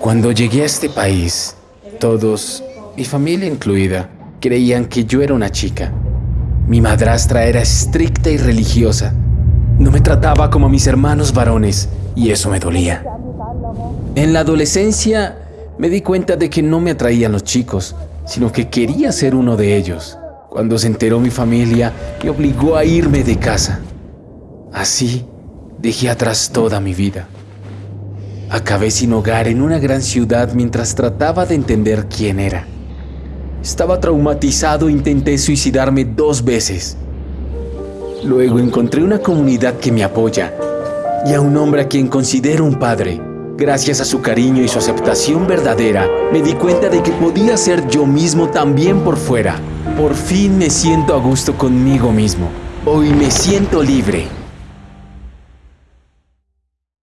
Cuando llegué a este país, todos, mi familia incluida, creían que yo era una chica. Mi madrastra era estricta y religiosa. No me trataba como a mis hermanos varones y eso me dolía. En la adolescencia me di cuenta de que no me atraían los chicos, sino que quería ser uno de ellos. Cuando se enteró mi familia, me obligó a irme de casa. Así, dejé atrás toda mi vida. Acabé sin hogar en una gran ciudad mientras trataba de entender quién era. Estaba traumatizado e intenté suicidarme dos veces. Luego encontré una comunidad que me apoya y a un hombre a quien considero un padre. Gracias a su cariño y su aceptación verdadera, me di cuenta de que podía ser yo mismo también por fuera. Por fin me siento a gusto conmigo mismo. Hoy me siento libre.